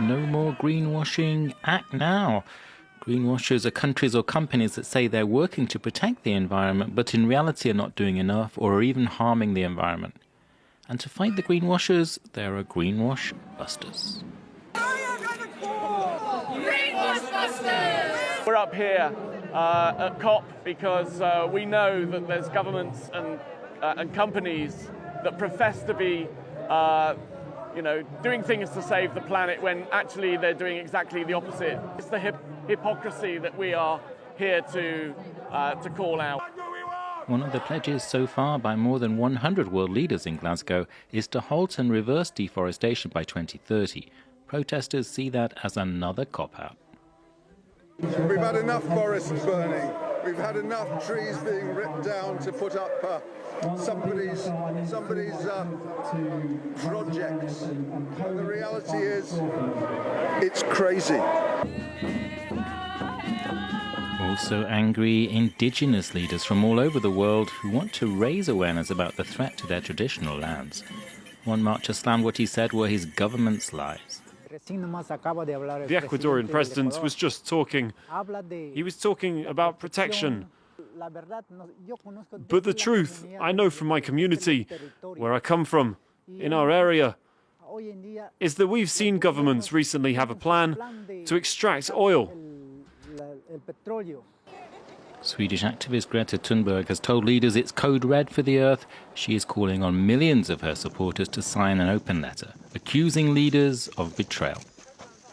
No more greenwashing. Act now. Greenwashers are countries or companies that say they're working to protect the environment, but in reality are not doing enough or are even harming the environment. And to fight the greenwashers, there are greenwash busters. Greenwash busters! We're up here uh, at COP because uh, we know that there's governments and, uh, and companies that profess to be uh, you know, doing things to save the planet when actually they're doing exactly the opposite. It's the hip hypocrisy that we are here to, uh, to call out. One of the pledges so far by more than 100 world leaders in Glasgow is to halt and reverse deforestation by 2030. Protesters see that as another cop out. We've had enough forests burning. We've had enough trees being ripped down to put up uh, somebody's somebody's uh, projects. And the reality is, it's crazy. Also angry indigenous leaders from all over the world who want to raise awareness about the threat to their traditional lands. One marcher slammed what he said were his government's lies. The Ecuadorian president was just talking. He was talking about protection. But the truth, I know from my community, where I come from, in our area, is that we've seen governments recently have a plan to extract oil Swedish activist Greta Thunberg has told leaders it's code red for the earth. She is calling on millions of her supporters to sign an open letter accusing leaders of betrayal.